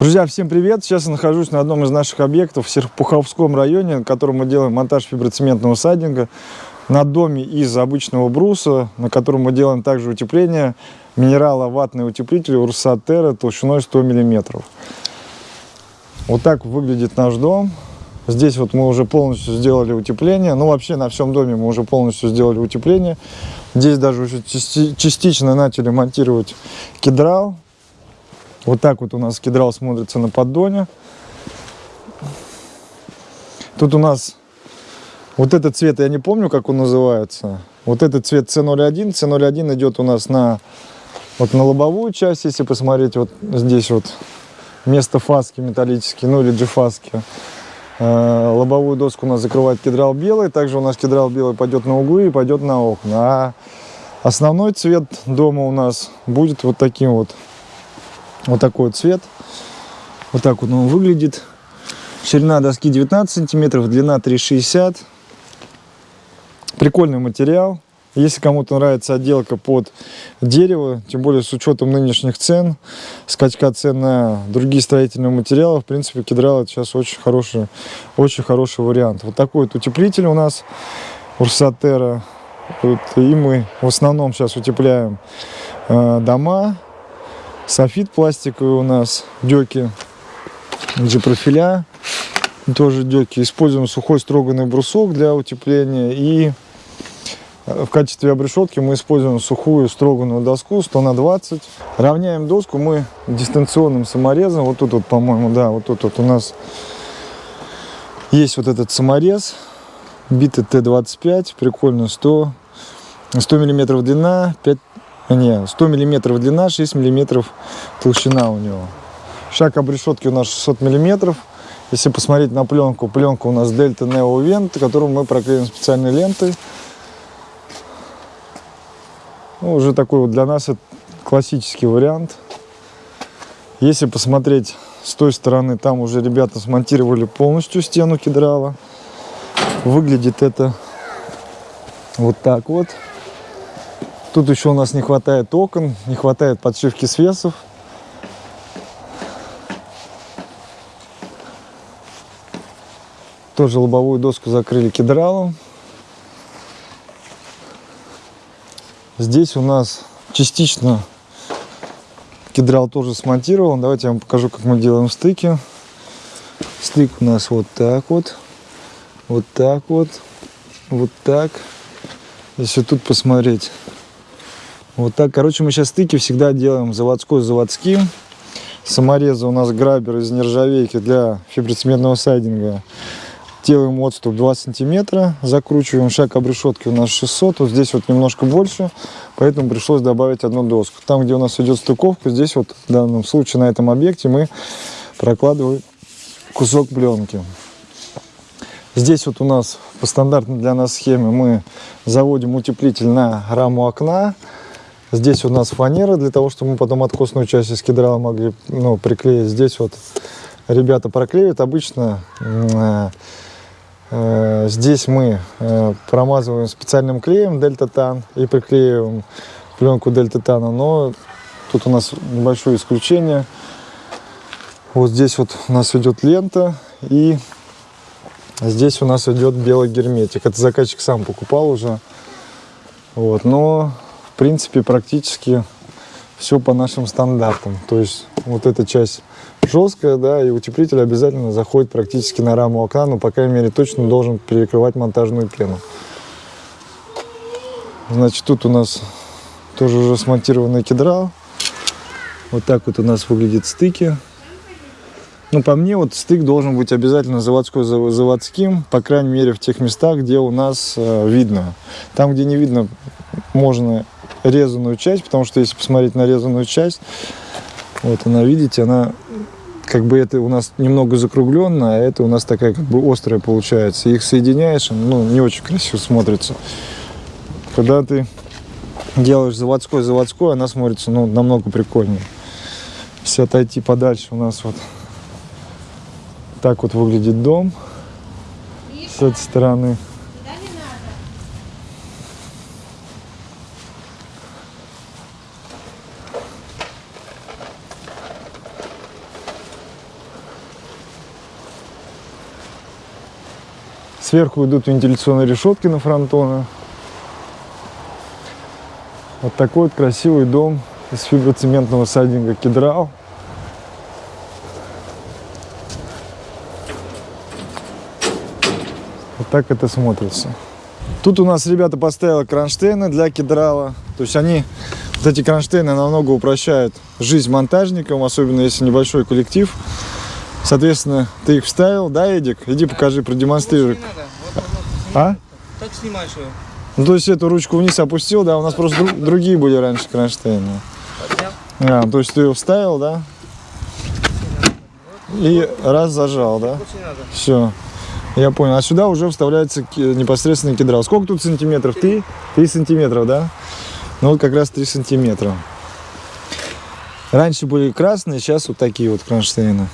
Друзья, всем привет! Сейчас я нахожусь на одном из наших объектов в Серпуховском районе, на котором мы делаем монтаж фиброцементного сайдинга на доме из обычного бруса, на котором мы делаем также утепление минерало-ватный утеплитель Урсатера толщиной 100 мм. Вот так выглядит наш дом. Здесь вот мы уже полностью сделали утепление. Ну, вообще на всем доме мы уже полностью сделали утепление. Здесь даже уже частично начали монтировать кедрал. Вот так вот у нас кедрал смотрится на поддоне. Тут у нас вот этот цвет, я не помню, как он называется. Вот этот цвет C01. C01 идет у нас на, вот на лобовую часть, если посмотреть, вот здесь вот вместо фаски металлические, ну или джифаски. Э, лобовую доску у нас закрывает кедрал белый. Также у нас кедрал белый пойдет на углы и пойдет на окна. А основной цвет дома у нас будет вот таким вот. Вот такой вот цвет. Вот так вот он выглядит. Ширина доски 19 сантиметров, длина 3,60. Прикольный материал. Если кому-то нравится отделка под дерево, тем более с учетом нынешних цен, скачка цен на другие строительные материалы, в принципе, кедрал это сейчас очень хороший, очень хороший вариант. Вот такой вот утеплитель у нас, Урсатера. Вот, и мы в основном сейчас утепляем э, дома. Софит пластиковый у нас, деки, G-профиля, тоже деки. Используем сухой строганный брусок для утепления и в качестве обрешетки мы используем сухую строганную доску 100 на 20. Равняем доску мы дистанционным саморезом. Вот тут вот, по-моему, да, вот тут вот у нас есть вот этот саморез. Битый Т-25, прикольно, 100, 100 миллиметров длина, 5, не, 100 миллиметров длина, 6 миллиметров толщина у него. Шаг обрешетки у нас 600 миллиметров. Если посмотреть на пленку, пленка у нас Delta Neo Vent, которую мы проклеим специальной лентой. Ну, уже такой вот для нас это классический вариант. Если посмотреть с той стороны, там уже ребята смонтировали полностью стену кедрала. Выглядит это вот так вот. Тут еще у нас не хватает окон, не хватает подшивки свесов. Тоже лобовую доску закрыли кедралом. Здесь у нас частично кедрал тоже смонтирован. Давайте я вам покажу, как мы делаем стыки. Стык у нас вот так вот, вот так вот, вот так. Если тут посмотреть, вот так. Короче, мы сейчас стыки всегда делаем заводской заводским. Саморезы у нас грабер из нержавейки для фиброцементного сайдинга делаем отступ 2 сантиметра, закручиваем шаг обрешетки у нас 600, вот здесь вот немножко больше, поэтому пришлось добавить одну доску. Там, где у нас идет стыковка, здесь вот в данном случае на этом объекте мы прокладываем кусок пленки. Здесь вот у нас по стандартной для нас схеме мы заводим утеплитель на раму окна. Здесь у нас фанера, для того, чтобы мы потом откосную часть из кедрала могли ну, приклеить. Здесь вот ребята проклеивают. Обычно э, Э, здесь мы э, промазываем специальным клеем дельта-тан и приклеиваем пленку дельта-тана, но тут у нас небольшое исключение. Вот здесь вот у нас идет лента и здесь у нас идет белый герметик. Это заказчик сам покупал уже. Вот, но принципе практически все по нашим стандартам. То есть вот эта часть жесткая, да, и утеплитель обязательно заходит практически на раму окна, но, по крайней мере, точно должен перекрывать монтажную пену. Значит, тут у нас тоже уже смонтированный кедрал. Вот так вот у нас выглядят стыки. Ну, по мне, вот стык должен быть обязательно заводской заводским, по крайней мере, в тех местах, где у нас э, видно. Там, где не видно, можно резаную часть, потому что если посмотреть на резаную часть, вот она, видите, она как бы это у нас немного закругленно, а это у нас такая как бы острая получается. Их соединяешь, ну, не очень красиво смотрится. Когда ты делаешь заводской-заводской, она смотрится, ну, намного прикольнее. Если отойти подальше, у нас вот так вот выглядит дом с этой стороны. Сверху идут вентиляционные решетки на фронтоны. Вот такой вот красивый дом из фиброцементного сайдинга Кедрал. Вот так это смотрится. Тут у нас ребята поставили кронштейны для кедрала. То есть они, вот эти кронштейны намного упрощают жизнь монтажникам, особенно если небольшой коллектив. Соответственно, ты их вставил, да, Эдик? Иди покажи, продемонстрируй. А? так снимаешь ее. Ну, то есть эту ручку вниз опустил, да, у нас просто дру- другие были раньше кронштейны. Поднял. А, то есть ты ее вставил, да? И раз зажал, да? Все. Я понял. А сюда уже вставляется непосредственно кедрал. Сколько тут сантиметров? Три? Три сантиметров, да? Ну вот как раз три сантиметра. Раньше были красные, сейчас вот такие вот кронштейны.